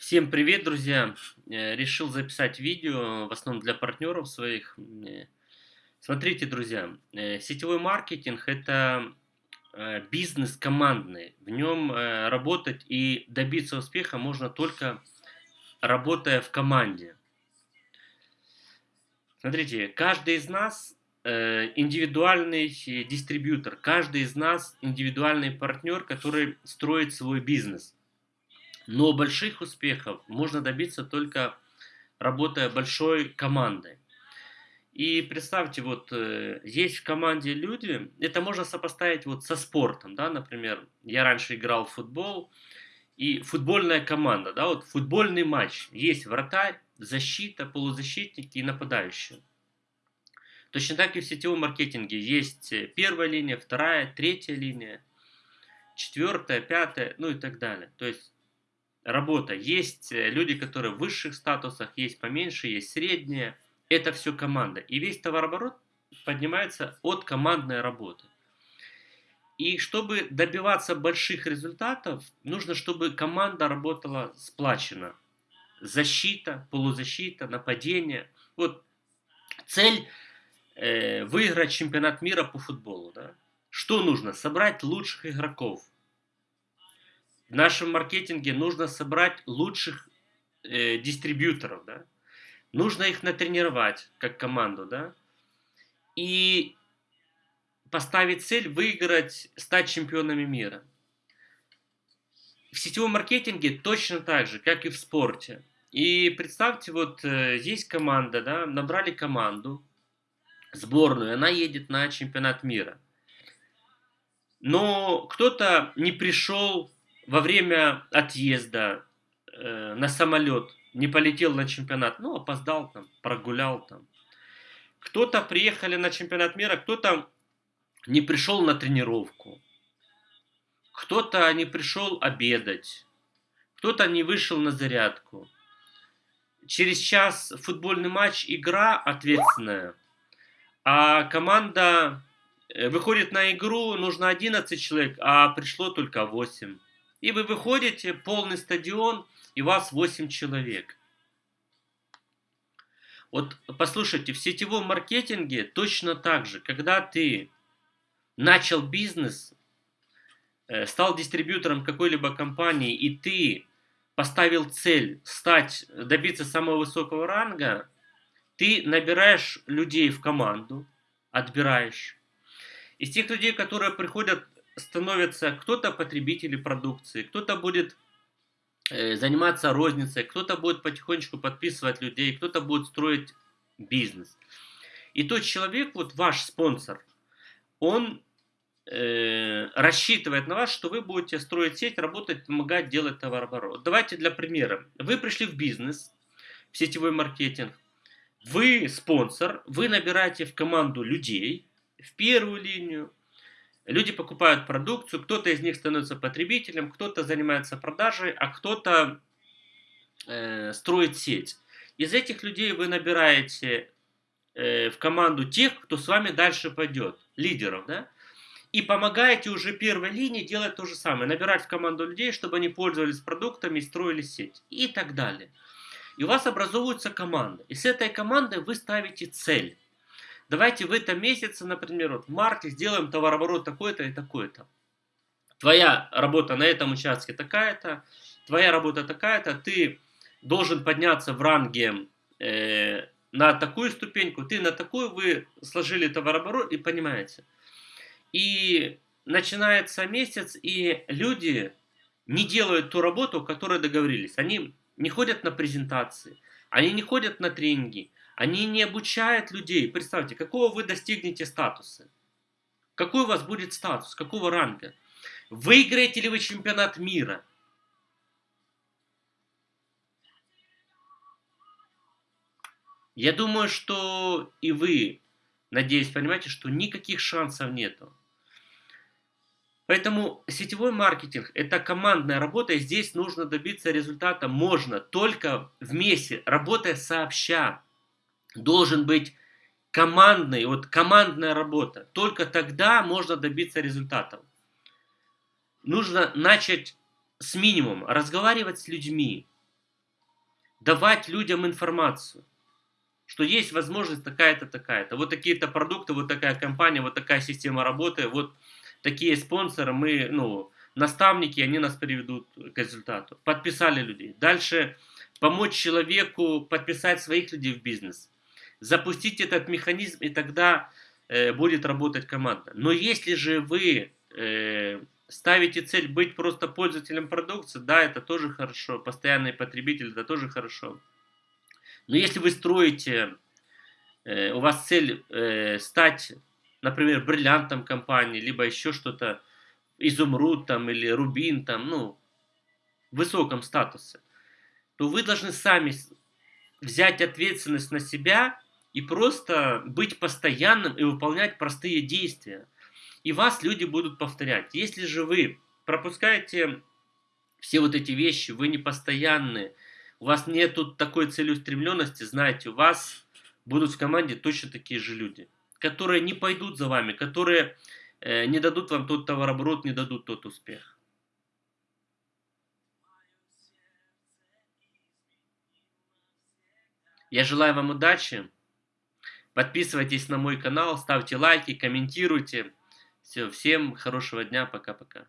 Всем привет, друзья! Э, решил записать видео, в основном для партнеров своих. Э, смотрите, друзья, э, сетевой маркетинг – это бизнес командный. В нем работать и добиться успеха можно только работая в команде. Смотрите, каждый из нас индивидуальный дистрибьютор, каждый из нас индивидуальный партнер, который строит свой бизнес – но больших успехов можно добиться только работая большой командой. И представьте, вот э, есть в команде люди, это можно сопоставить вот со спортом, да, например, я раньше играл в футбол, и футбольная команда, да, вот футбольный матч, есть вратарь, защита, полузащитники и нападающие. Точно так и в сетевом маркетинге есть э, первая линия, вторая, третья линия, четвертая, пятая, ну и так далее. То есть работа. Есть э, люди, которые в высших статусах, есть поменьше, есть средние. Это все команда. И весь товарооборот поднимается от командной работы. И чтобы добиваться больших результатов, нужно, чтобы команда работала сплачена. Защита, полузащита, нападение. Вот цель э, выиграть чемпионат мира по футболу. Да? Что нужно? Собрать лучших игроков в нашем маркетинге нужно собрать лучших э, дистрибьюторов, да? Нужно их натренировать как команду, да? И поставить цель выиграть, стать чемпионами мира. В сетевом маркетинге точно так же, как и в спорте. И представьте, вот э, есть команда, да, набрали команду, сборную, она едет на чемпионат мира. Но кто-то не пришел во время отъезда э, на самолет не полетел на чемпионат, ну, опоздал там, прогулял там. Кто-то приехали на чемпионат мира, кто-то не пришел на тренировку. Кто-то не пришел обедать. Кто-то не вышел на зарядку. Через час футбольный матч, игра ответственная. А команда э, выходит на игру, нужно 11 человек, а пришло только 8. И вы выходите, полный стадион, и вас 8 человек. Вот послушайте, в сетевом маркетинге точно так же, когда ты начал бизнес, э, стал дистрибьютором какой-либо компании, и ты поставил цель стать, добиться самого высокого ранга, ты набираешь людей в команду, отбираешь. Из тех людей, которые приходят становятся кто-то потребители продукции, кто-то будет э, заниматься розницей, кто-то будет потихонечку подписывать людей, кто-то будет строить бизнес. И тот человек, вот ваш спонсор, он э, рассчитывает на вас, что вы будете строить сеть, работать, помогать делать товарооборот. Давайте для примера. Вы пришли в бизнес, в сетевой маркетинг, вы спонсор, вы набираете в команду людей, в первую линию, Люди покупают продукцию, кто-то из них становится потребителем, кто-то занимается продажей, а кто-то э, строит сеть. Из этих людей вы набираете э, в команду тех, кто с вами дальше пойдет, лидеров, да? И помогаете уже первой линии делать то же самое, набирать в команду людей, чтобы они пользовались продуктами, строили сеть и так далее. И у вас образовывается команда. И с этой командой вы ставите цель. Давайте в этом месяце, например, вот в марте сделаем товарооборот такой-то и такой-то. Твоя работа на этом участке такая-то, твоя работа такая-то, ты должен подняться в ранге э, на такую ступеньку, ты на такую, вы сложили товарооборот и понимаете. И начинается месяц, и люди не делают ту работу, которую договорились. Они не ходят на презентации, они не ходят на тренинги, они не обучают людей. Представьте, какого вы достигнете статуса? Какой у вас будет статус? Какого ранга? Выиграете ли вы чемпионат мира? Я думаю, что и вы, надеюсь, понимаете, что никаких шансов нету. Поэтому сетевой маркетинг – это командная работа, и здесь нужно добиться результата можно только вместе, работая сообща должен быть командный, вот командная работа. Только тогда можно добиться результатов. Нужно начать с минимума, разговаривать с людьми, давать людям информацию, что есть возможность такая-то, такая-то. Вот такие-то продукты, вот такая компания, вот такая система работы, вот такие спонсоры, мы, ну, наставники, они нас приведут к результату. Подписали людей. Дальше помочь человеку подписать своих людей в бизнес. Запустить этот механизм, и тогда э, будет работать команда. Но если же вы э, ставите цель быть просто пользователем продукции, да, это тоже хорошо. Постоянный потребитель, это тоже хорошо. Но если вы строите, э, у вас цель э, стать, например, бриллиантом компании, либо еще что-то, изумруд там или рубин там, ну, в высоком статусе, то вы должны сами взять ответственность на себя и просто быть постоянным и выполнять простые действия. И вас люди будут повторять. Если же вы пропускаете все вот эти вещи, вы не постоянные, у вас нет такой целеустремленности, знаете, у вас будут в команде точно такие же люди, которые не пойдут за вами, которые э, не дадут вам тот товарооборот, не дадут тот успех. Я желаю вам удачи. Подписывайтесь на мой канал, ставьте лайки, комментируйте. Все, всем хорошего дня, пока-пока.